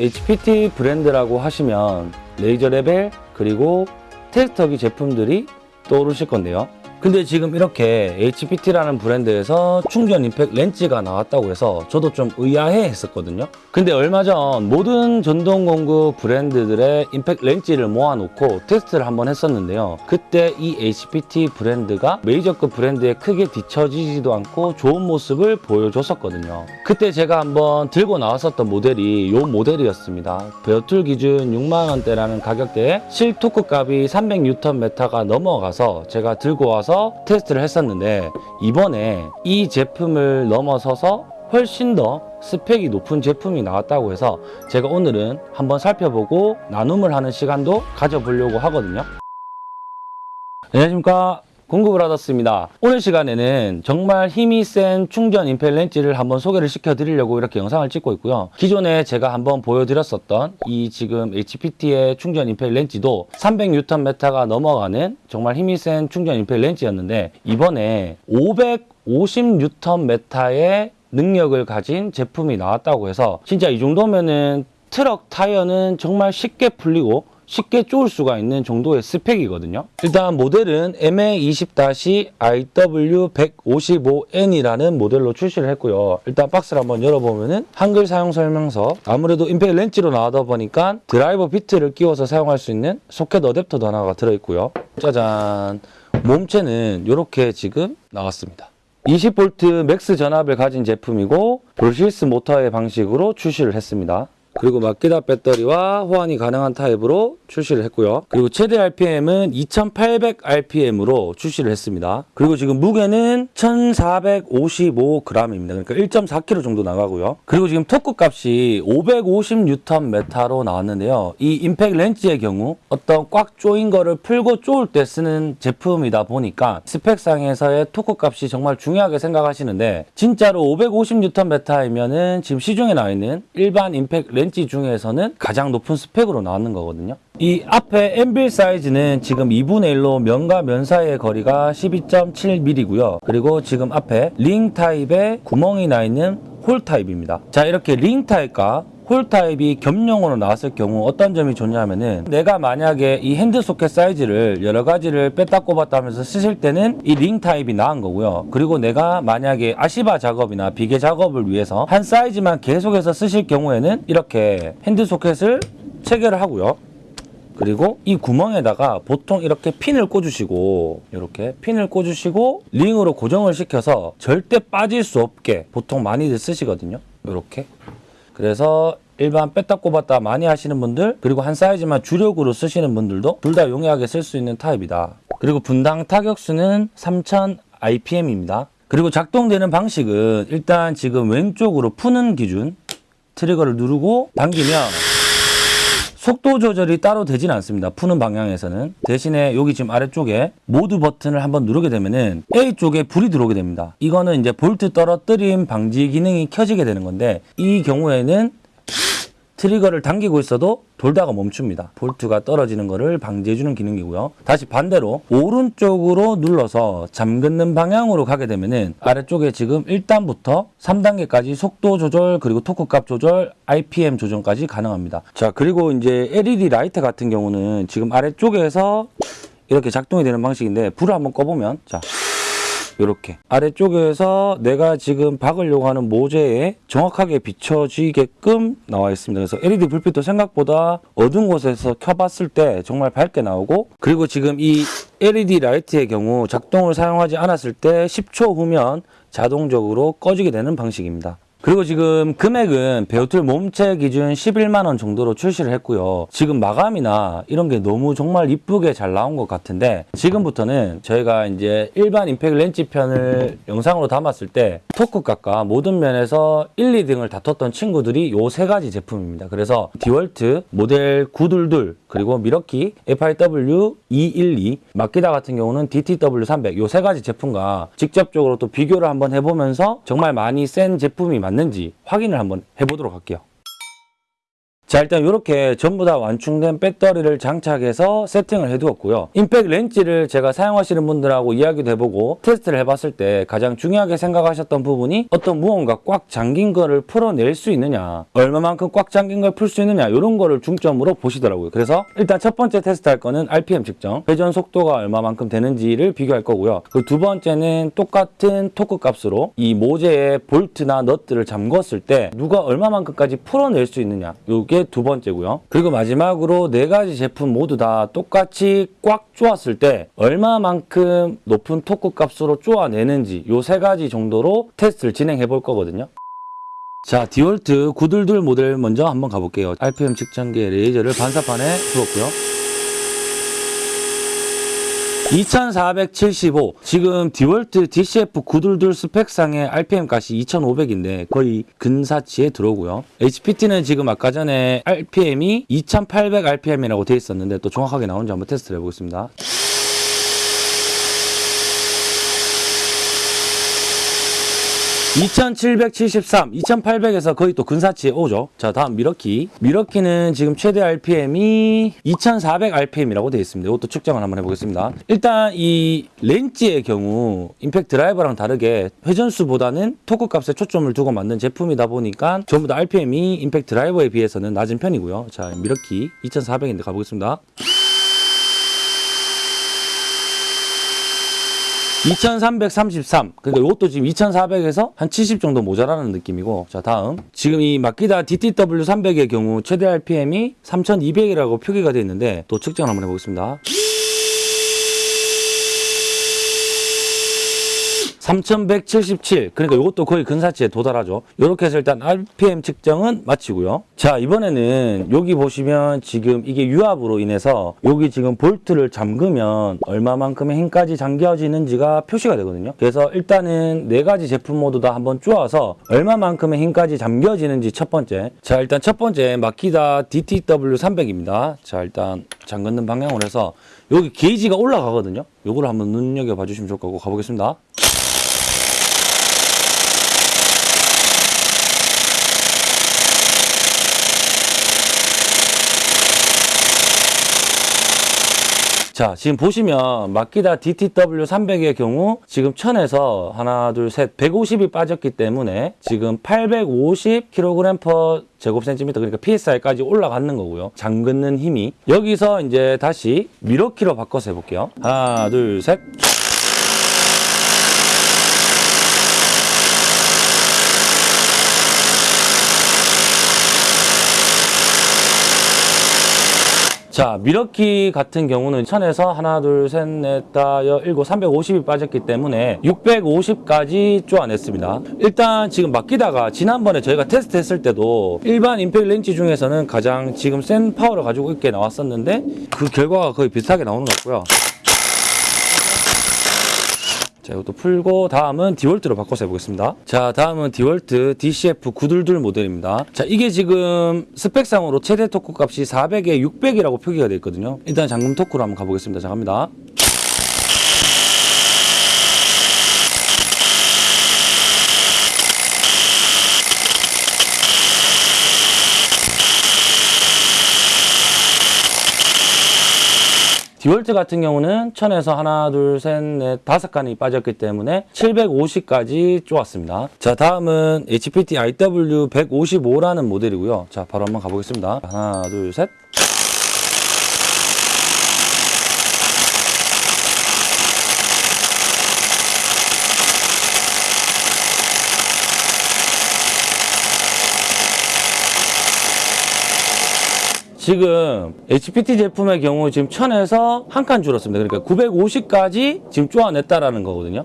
HPT 브랜드라고 하시면 레이저 레벨 그리고 테스터기 제품들이 떠오르실 건데요. 근데 지금 이렇게 HPT라는 브랜드에서 충전 임팩 렌치가 나왔다고 해서 저도 좀 의아해 했었거든요. 근데 얼마 전 모든 전동 공구 브랜드들의 임팩 렌즈를 모아놓고 테스트를 한번 했었는데요. 그때 이 HPT 브랜드가 메이저급 브랜드에 크게 뒤처지지도 않고 좋은 모습을 보여줬었거든요. 그때 제가 한번 들고 나왔었던 모델이 이 모델이었습니다. bare tool 기준 6만원대라는 가격대에 실토크 값이 300Nm가 넘어가서 제가 들고 와서 테스트를 했었는데 이번에 이 제품을 넘어서서 훨씬 더 스펙이 높은 제품이 나왔다고 해서 제가 오늘은 한번 살펴보고 나눔을 하는 시간도 가져보려고 하거든요. 안녕하십니까. 공급을하셨습니다 오늘 시간에는 정말 힘이 센 충전 임펠 렌즈를 한번 소개를 시켜드리려고 이렇게 영상을 찍고 있고요. 기존에 제가 한번 보여드렸었던 이 지금 HPT의 충전 임펠 렌즈도 300Nm가 넘어가는 정말 힘이 센 충전 임펠 렌즈였는데 이번에 550Nm의 능력을 가진 제품이 나왔다고 해서 진짜 이 정도면은 트럭 타이어는 정말 쉽게 풀리고 쉽게 쪼을 수가 있는 정도의 스펙이거든요. 일단 모델은 MA20-IW155N이라는 모델로 출시를 했고요. 일단 박스를 한번 열어보면 은 한글 사용 설명서 아무래도 임팩 렌치로 나오다 보니까 드라이버 비트를 끼워서 사용할 수 있는 소켓 어댑터도 하나가 들어있고요. 짜잔 몸체는 이렇게 지금 나왔습니다. 20V max 전압을 가진 제품이고 brushless 모터의 방식으로 출시를 했습니다. 그리고 마키다 배터리와 호환이 가능한 타입으로 출시를 했고요. 그리고 최대 RPM은 2800rpm으로 출시를 했습니다. 그리고 지금 무게는 1455g입니다. 그러니까 1.4kg 정도 나가고요. 그리고 지금 토크 값이 550Nm로 나왔는데요. 이 임팩 렌치의 경우 어떤 꽉 조인 거를 풀고 쪼을 때 쓰는 제품이다 보니까 스펙상에서의 토크 값이 정말 중요하게 생각하시는데 진짜로 550Nm이면은 지금 시중에 나와 있는 일반 임팩 렌치 중에서는 가장 높은 스펙으로 나왔는 거거든요. 이 앞에 anvil 사이즈는 지금 2분의 1로 면과 면 사이의 거리가 12.7mm고요. 그리고 지금 앞에 링 타입에 구멍이 나 있는 홀 타입입니다. 자 이렇게 링 타입과 홀 타입이 겸용으로 나왔을 경우 어떤 점이 좋냐면은 내가 만약에 이 핸드 소켓 사이즈를 여러 가지를 뺐다 꼽았다 하면서 쓰실 때는 이 링 타입이 나은 거고요. 그리고 내가 만약에 아시바 작업이나 비계 작업을 위해서 한 사이즈만 계속해서 쓰실 경우에는 이렇게 핸드 소켓을 체결을 하고요. 그리고 이 구멍에다가 보통 이렇게 핀을 꽂으시고 이렇게 핀을 꽂으시고 링으로 고정을 시켜서 절대 빠질 수 없게 보통 많이들 쓰시거든요. 이렇게 그래서 일반 뺐다 꼽았다 많이 하시는 분들 그리고 한 사이즈만 주력으로 쓰시는 분들도 둘 다 용이하게 쓸 수 있는 타입이다. 그리고 분당 타격수는 3000 IPM입니다. 그리고 작동되는 방식은 일단 지금 왼쪽으로 푸는 기준 트리거를 누르고 당기면 속도 조절이 따로 되진 않습니다. 푸는 방향에서는. 대신에 여기 지금 아래쪽에 모드 버튼을 한번 누르게 되면은 A 쪽에 불이 들어오게 됩니다. 이거는 이제 볼트 떨어뜨림 방지 기능이 켜지게 되는 건데 이 경우에는 트리거를 당기고 있어도 돌다가 멈춥니다. 볼트가 떨어지는 것을 방지해주는 기능이고요. 다시 반대로 오른쪽으로 눌러서 잠그는 방향으로 가게 되면 은 아래쪽에 지금 1단부터 3단계까지 속도 조절 그리고 토크 값 조절 RPM 조정까지 가능합니다. 자 그리고 이제 LED 라이트 같은 경우는 지금 아래쪽에서 이렇게 작동이 되는 방식인데 불을 한번 꺼보면 자 이렇게 아래쪽에서 내가 지금 박으려고 하는 모재에 정확하게 비춰지게끔 나와 있습니다. 그래서 LED 불빛도 생각보다 어두운 곳에서 켜봤을 때 정말 밝게 나오고 그리고 지금 이 LED 라이트의 경우 작동을 사용하지 않았을 때 10초 후면 자동적으로 꺼지게 되는 방식입니다. 그리고 지금 금액은 bare tool 몸체 기준 11만 원 정도로 출시를 했고요. 지금 마감이나 이런 게 너무 정말 이쁘게 잘 나온 것 같은데 지금부터는 저희가 이제 일반 임팩 렌치 편을 영상으로 담았을 때 토크 값과 모든 면에서 1, 2등을 다퉜던 친구들이 요 세 가지 제품입니다. 그래서 디월트, 모델 922, 그리고 밀워키, FIW212, 마키다 같은 경우는 DTW300 요 세 가지 제품과 직접적으로 또 비교를 한번 해보면서 정말 많이 센 제품이 맞는지 확인을 한번 해보도록 할게요. 자 일단 이렇게 전부 다 완충된 배터리를 장착해서 세팅을 해두었고요. 임팩 렌치를 제가 사용하시는 분들하고 이야기도 해보고 테스트를 해봤을 때 가장 중요하게 생각하셨던 부분이 어떤 무언가 꽉 잠긴 거를 풀어낼 수 있느냐 얼마만큼 꽉 잠긴 걸 풀 수 있느냐 이런 거를 중점으로 보시더라고요. 그래서 일단 첫 번째 테스트할 거는 RPM 측정 회전 속도가 얼마만큼 되는지를 비교할 거고요. 그리고 두 번째는 똑같은 토크 값으로 이 모재의 볼트나 넛들을 잠궜을 때 누가 얼마만큼까지 풀어낼 수 있느냐 이게 두 번째고요. 그리고 마지막으로 네 가지 제품 모두 다 똑같이 꽉 조았을 때 얼마만큼 높은 토크 값으로 쪼아내는지 요 세 가지 정도로 테스트를 진행해 볼 거거든요. 자, 디월트 922 모델 먼저 한번 가볼게요. RPM 측정기 레이저를 반사판에 두었고요. 2475 지금 디월트 DCF 922 스펙상의 RPM 값이 2500인데 거의 근사치에 들어오고요. HPT는 지금 아까 전에 RPM이 2800 RPM이라고 되어 있었는데 또 정확하게 나온지 한번 테스트를 해보겠습니다. 2773, 2800에서 거의 또 근사치에 오죠. 자, 다음 밀워키. 밀워키는 지금 최대 RPM이 2400 RPM이라고 되어 있습니다. 이것도 측정을 한번 해보겠습니다. 일단 이 렌치의 경우 임팩트 드라이버랑 다르게 회전수보다는 토크 값에 초점을 두고 만든 제품이다 보니까 전부 다 RPM이 임팩트 드라이버에 비해서는 낮은 편이고요. 자, 밀워키 2400인데 가보겠습니다. 2333 그러니까 이것도 지금 2400에서 한 70 정도 모자라는 느낌이고. 자 다음. 지금 이 마키다 DTW 300의 경우 최대 RPM이 3200이라고 표기가 되어 있는데 또 측정을 한번 해보겠습니다 3177 그러니까 이것도 거의 근사치에 도달하죠. 이렇게 해서 일단 RPM 측정은 마치고요. 자 이번에는 여기 보시면 지금 이게 유압으로 인해서 여기 지금 볼트를 잠그면 얼마만큼의 힘까지 잠겨지는지가 표시가 되거든요. 그래서 일단은 네 가지 제품 모두 다 한번 쪼아서 얼마만큼의 힘까지 잠겨지는지 첫 번째. 자 일단 첫 번째 마키다 DTW 300입니다. 자 일단 잠그는 방향으로 해서 여기 게이지가 올라가거든요. 요거를 한번 눈여겨봐 주시면 좋을 거고 가보겠습니다 자, 지금 보시면 마키다 DTW 300의 경우 지금 1000에서 하나, 둘, 셋, 150이 빠졌기 때문에 지금 850kg per 제곱센티미터 그러니까 PSI까지 올라가는 거고요. 잠그는 힘이 여기서 이제 다시 미러키로 바꿔서 해볼게요. 하나, 둘, 셋. 자, 밀워키 같은 경우는 천에서 하나, 둘, 셋, 넷, 다, 여, 일곱, 350이 빠졌기 때문에 650까지 쪼아냈습니다. 일단 지금 마키다가 지난번에 저희가 테스트 했을 때도 일반 임팩 렌치 중에서는 가장 지금 센 파워를 가지고 있게 나왔었는데 그 결과가 거의 비슷하게 나오는 것 같고요. 자, 이것도 풀고 다음은 디월트로 바꿔서 해보겠습니다. 자, 다음은 디월트 DCF 922 모델입니다. 자, 이게 지금 스펙상으로 최대 토크 값이 400에 600이라고 표기가 되어 있거든요. 일단 잠금 토크로 한번 가보겠습니다. 자, 갑니다. 디월트 같은 경우는 1000에서 하나, 둘, 셋, 넷, 다섯 칸이 빠졌기 때문에 750까지 쪼았습니다. 자, 다음은 HPT IW 155라는 모델이고요. 자, 바로 한번 가보겠습니다. 하나, 둘, 셋. 지금 HPT 제품의 경우 지금 1000에서 한 칸 줄었습니다. 그러니까 950까지 지금 쪼아냈다라는 거거든요.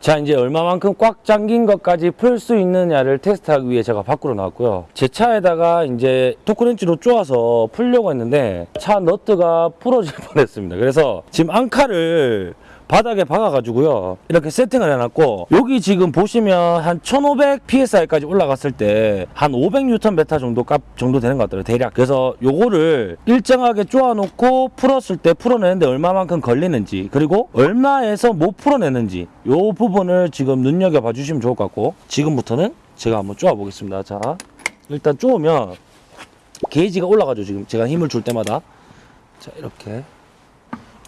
자 이제 얼마만큼 꽉 잠긴 것까지 풀 수 있느냐를 테스트하기 위해 제가 밖으로 나왔고요 제 차에다가 이제 토크렌치로 쪼아서 풀려고 했는데 차 너트가 부러질 뻔했습니다 그래서 지금 앙카를 바닥에 박아가지고요. 이렇게 세팅을 해놨고 여기 지금 보시면 한 1500 psi까지 올라갔을 때 한 500N 메타 정도 값 정도 되는 것 같더라고요 대략. 그래서 요거를 일정하게 쪼아놓고 풀었을 때 풀어내는데 얼마만큼 걸리는지 그리고 얼마에서 못 풀어내는지 요 부분을 지금 눈여겨봐 주시면 좋을 것 같고 지금부터는 제가 한번 쪼아 보겠습니다. 자 일단 쪼으면 게이지가 올라가죠 지금. 제가 힘을 줄 때마다. 자 이렇게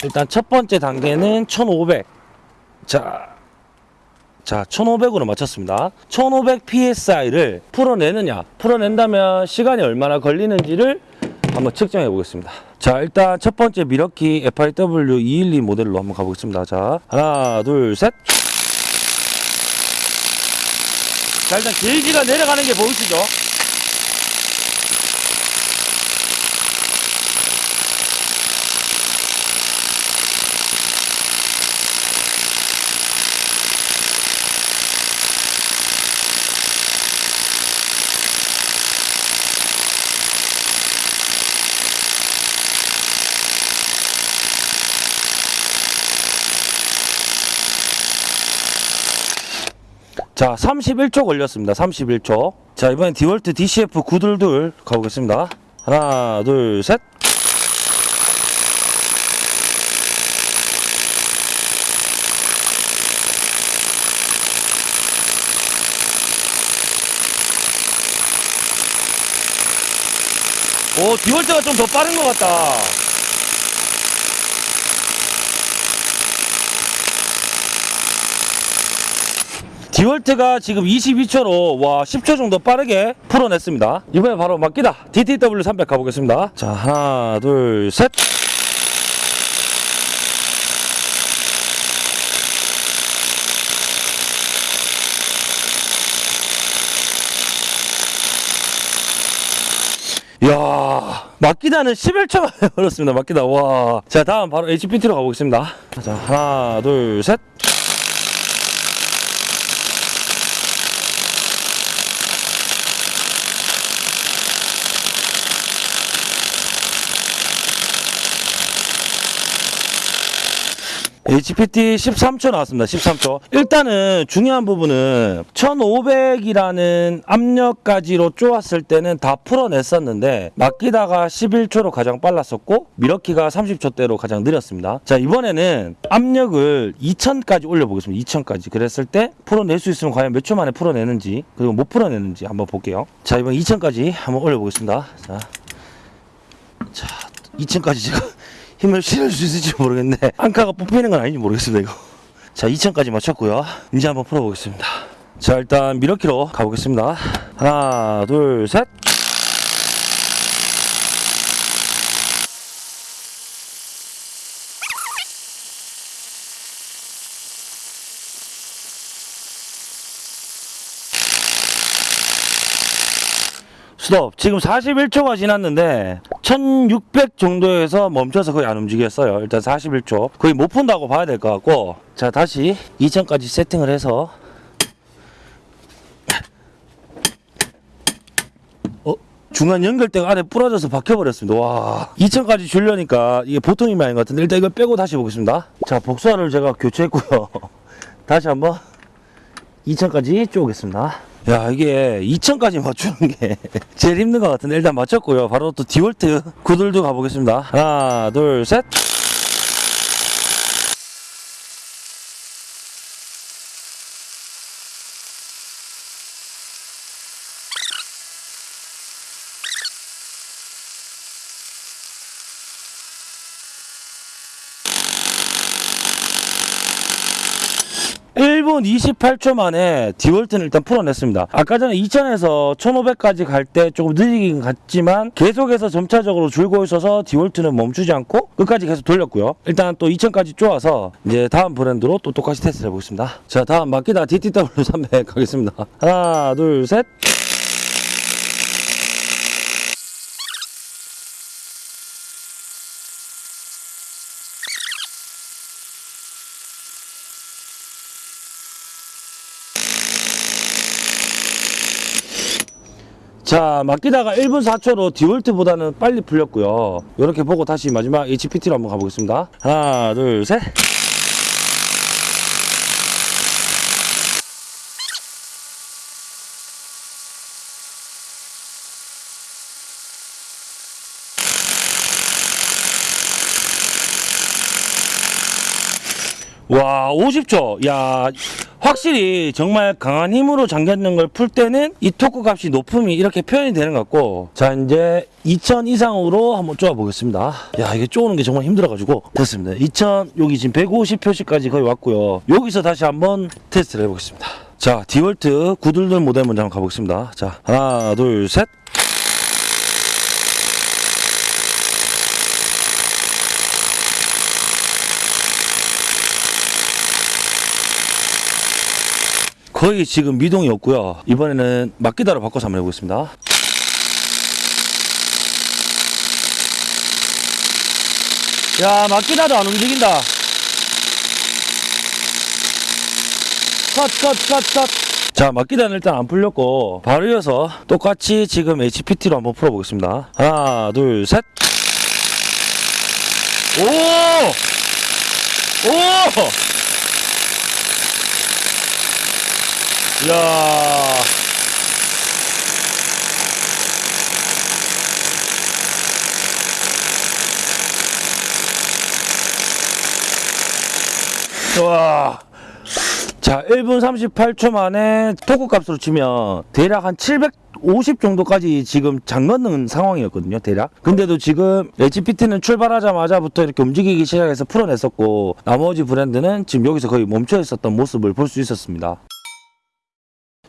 일단 첫 번째 단계는 1500 자, 자 1500으로 맞췄습니다. 1500 PSI를 풀어내느냐? 풀어낸다면 시간이 얼마나 걸리는지를 한번 측정해 보겠습니다. 자 일단 첫 번째 미러키 FIW 212 모델로 한번 가보겠습니다. 자 하나 둘셋. 자 일단 게이지가 내려가는 게 보이시죠 자, 31초 걸렸습니다. 31초. 자, 이번엔 디월트 DCF 922 가보겠습니다. 하나, 둘, 셋. 오, 디월트가 좀 더 빠른 것 같다. 디월트가 지금 22초로 와 10초 정도 빠르게 풀어냈습니다. 이번에 바로 맡기다 DTW 300 가보겠습니다. 자 하나 둘 셋. 이야 맡기다는 11초가 걸렸습니다. 맡기다 와. 자 다음 바로 HPT로 가보겠습니다. 자 하나 둘 셋. HPT 13초 나왔습니다. 13초. 일단은 중요한 부분은 1500이라는 압력까지로 쪼았을 때는 다 풀어냈었는데 맡기다가 11초로 가장 빨랐었고 미러키가 30초대로 가장 느렸습니다. 자 이번에는 압력을 2000까지 올려보겠습니다. 2000까지. 그랬을 때 풀어낼 수 있으면 과연 몇 초 만에 풀어내는지 그리고 못 풀어내는지 한번 볼게요. 자 이번 2000까지 한번 올려보겠습니다. 자, 자 2000까지 제가 힘을 실을 수 있을지 모르겠는데 안카가 뽑히는 건 아닌지 모르겠습니다 이거. 자 2000까지 맞췄고요. 이제 한번 풀어보겠습니다. 자 일단 미러키로 가보겠습니다. 하나 둘셋 스톱. 지금 41초가 지났는데 1600 정도에서 멈춰서 거의 안 움직였어요. 일단 41초. 거의 못 푼다고 봐야 될 것 같고 자 다시 2000까지 세팅을 해서 어? 중간 연결대가 안에 부러져서 박혀버렸습니다. 와. 2000까지 줄려니까 이게 보통 힘이 아닌 것 같은데 일단 이걸 빼고 다시 보겠습니다. 자 복사를 제가 교체했고요. 다시 한번 2000까지 쪼겠습니다. 야 이게 2000까지 맞추는 게 제일 힘든 것 같은데 일단 맞췄고요. 바로 또 디월트 구들도 가보겠습니다. 하나 둘셋 일분 28초 만에 디월트는 일단 풀어냈습니다. 아까 전에 2000에서 1500까지 갈 때 조금 느리긴 갔지만 계속해서 점차적으로 줄고 있어서 디월트는 멈추지 않고 끝까지 계속 돌렸고요. 일단 또 2000까지 쪼아서 이제 다음 브랜드로 또 똑같이 테스트를 해보겠습니다. 자 다음 마키다 DTW 300 가겠습니다. 하나 둘 셋. 자, 맡기다가 1분 4초로 디월트보다는 빨리 풀렸고요. 이렇게 보고 다시 마지막 HPT로 한번 가보겠습니다. 하나, 둘, 셋. 와, 50초. 야, 확실히 정말 강한 힘으로 잠겼는 걸 풀 때는 이 토크 값이 높음이 이렇게 표현이 되는 것 같고. 자 이제 2000 이상으로 한번 쪼아 보겠습니다. 야 이게 쪼는 게 정말 힘들어가지고. 됐습니다. 2000 여기 지금 150 표시까지 거의 왔고요. 여기서 다시 한번 테스트를 해보겠습니다. 자 디월트 구둘둘 모델 먼저 한번 가보겠습니다. 자 하나 둘셋 거의 지금 미동이 없고요. 이번에는 막기다로 바꿔서 한번 해보겠습니다. 야, 막기다도 안 움직인다. 컷, 컷, 컷, 컷. 자, 막기다는 일단 안 풀렸고, 바로 이어서 똑같이 지금 HPT로 한번 풀어보겠습니다. 하나, 둘, 셋. 오! 오! 이야. 와. 자, 1분 38초 만에 토크 값으로 치면 대략 한 750 정도까지 지금 잠걷는 상황이었거든요, 대략. 근데도 지금 HPT는 출발하자마자부터 이렇게 움직이기 시작해서 풀어냈었고, 나머지 브랜드는 지금 여기서 거의 멈춰 있었던 모습을 볼 수 있었습니다.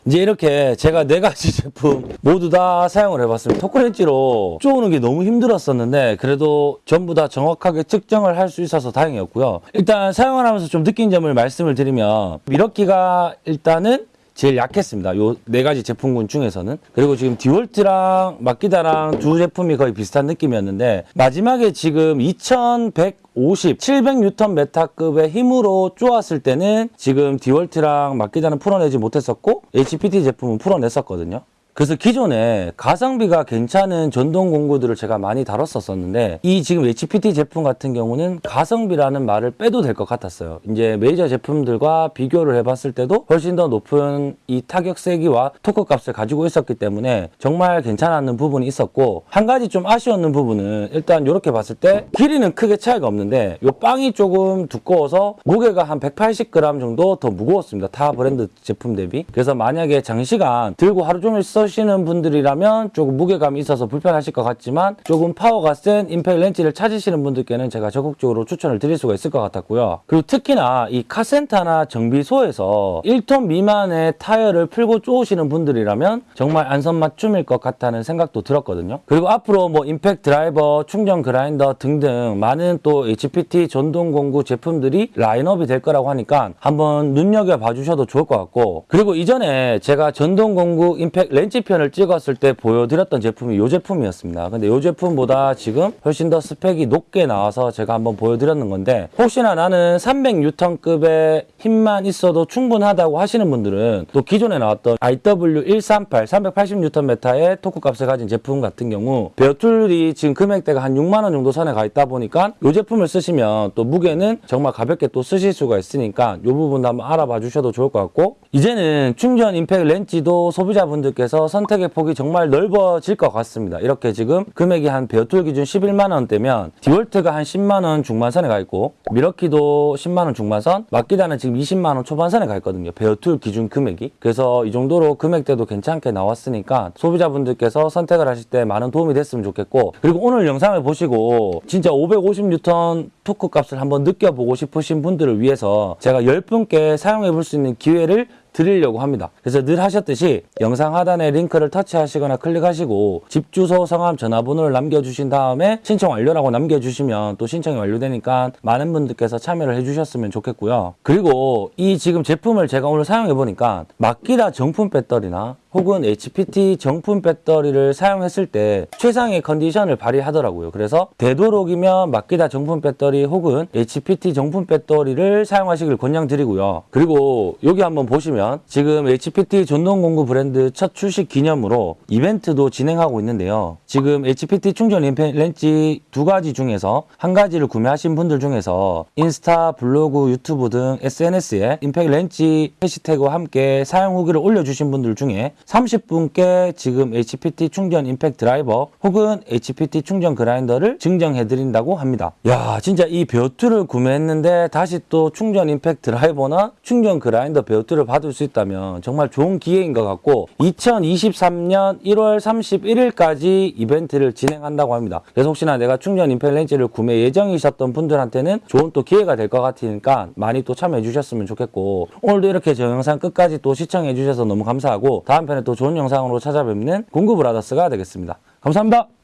이제 이렇게 제가 네 가지 제품 모두 다 사용을 해봤습니다. 토크렌치로 쪼우는 게 너무 힘들었었는데 그래도 전부 다 정확하게 측정을 할 수 있어서 다행이었고요. 일단 사용을 하면서 좀 느낀 점을 말씀을 드리면 밀워키가 일단은 제일 약했습니다. 요 네 가지 제품군 중에서는. 그리고 지금 디월트랑 마키다랑 두 제품이 거의 비슷한 느낌이었는데 마지막에 지금 2150, 700뉴턴 메타급의 힘으로 쪼았을 때는 지금 디월트랑 마키다는 풀어내지 못했었고 HPT 제품은 풀어냈었거든요. 그래서 기존에 가성비가 괜찮은 전동 공구들을 제가 많이 다뤘었었는데 이 지금 HPT 제품 같은 경우는 가성비라는 말을 빼도 될 것 같았어요. 이제 메이저 제품들과 비교를 해봤을 때도 훨씬 더 높은 이 타격 세기와 토크 값을 가지고 있었기 때문에 정말 괜찮았는 부분이 있었고 한 가지 좀 아쉬웠는 부분은 일단 이렇게 봤을 때 길이는 크게 차이가 없는데 이 빵이 조금 두꺼워서 무게가 한 180g 정도 더 무거웠습니다. 타 브랜드 제품 대비. 그래서 만약에 장시간 들고 하루 종일 쓰시는 분들이라면 조금 무게감이 있어서 불편하실 것 같지만 조금 파워가 센 임팩 렌치를 찾으시는 분들께는 제가 적극적으로 추천을 드릴 수가 있을 것 같았고요. 그리고 특히나 이 카센터나 정비소에서 1톤 미만의 타이어를 풀고 쪼으시는 분들이라면 정말 안성맞춤일 것 같다는 생각도 들었거든요. 그리고 앞으로 뭐 임팩 드라이버, 충전 그라인더 등등 많은 또 HPT 전동 공구 제품들이 라인업이 될 거라고 하니까 한번 눈여겨봐 주셔도 좋을 것 같고 그리고 이전에 제가 전동 공구 임팩 렌치 편을 찍었을 때 보여드렸던 제품이 이 제품이었습니다. 근데 이 제품보다 지금 훨씬 더 스펙이 높게 나와서 제가 한번 보여드렸는 건데 혹시나 나는 300N급의 힘만 있어도 충분하다고 하시는 분들은 또 기존에 나왔던 IW138 380Nm의 토크 값을 가진 제품 같은 경우 bare tool이 지금 금액대가 한 6만 원 정도 선에 가 있다 보니까 이 제품을 쓰시면 또 무게는 정말 가볍게 또 쓰실 수가 있으니까 이 부분도 한번 알아봐 주셔도 좋을 것 같고 이제는 충전 임팩 렌치도 소비자분들께서 선택의 폭이 정말 넓어질 것 같습니다. 이렇게 지금 금액이 한 bare tool 기준 11만 원대면 디월트가 한 10만 원 중반선에 가 있고 밀워키도 10만 원 중반선, 마키다는 지금 20만 원 초반선에 가 있거든요. bare tool 기준 금액이. 그래서 이 정도로 금액대도 괜찮게 나왔으니까 소비자분들께서 선택을 하실 때 많은 도움이 됐으면 좋겠고 그리고 오늘 영상을 보시고 진짜 550N 토크 값을 한번 느껴보고 싶으신 분들을 위해서 제가 10분께 사용해 볼 수 있는 기회를 드리려고 합니다. 그래서 늘 하셨듯이 영상 하단에 링크를 터치하시거나 클릭하시고 집 주소, 성함, 전화번호를 남겨주신 다음에 신청 완료라고 남겨주시면 또 신청이 완료되니까 많은 분들께서 참여를 해주셨으면 좋겠고요. 그리고 이 지금 제품을 제가 오늘 사용해 보니까 마키다 정품 배터리나 혹은 HPT 정품 배터리를 사용했을 때 최상의 컨디션을 발휘하더라고요. 그래서 되도록이면 마키다 정품 배터리 혹은 HPT 정품 배터리를 사용하시길 권장드리고요. 그리고 여기 한번 보시면 지금 HPT 전동 공구 브랜드 첫 출시 기념으로 이벤트도 진행하고 있는데요. 지금 HPT 충전 렌치 두 가지 중에서 한 가지를 구매하신 분들 중에서 인스타, 블로그, 유튜브 등 SNS에 임팩 렌치 해시태그와 함께 사용 후기를 올려주신 분들 중에 30분께 지금 HPT 충전 임팩 드라이버 혹은 HPT 충전 그라인더를 증정해 드린다고 합니다. 야, 진짜 이 bare tool을 구매했는데 다시 또 충전 임팩 드라이버나 충전 그라인더 bare tool을 받을 수 있다면 정말 좋은 기회인 것 같고 2023년 1월 31일까지 이벤트를 진행한다고 합니다. 그래서 혹시나 내가 충전 임팩 렌치를 구매 예정이셨던 분들한테는 좋은 또 기회가 될 것 같으니까 많이 또 참여해 주셨으면 좋겠고 오늘도 이렇게 저 영상 끝까지 또 시청해 주셔서 너무 감사하고 다음 편에 또 좋은 영상으로 찾아뵙는 공구브라더스가 되겠습니다. 감사합니다.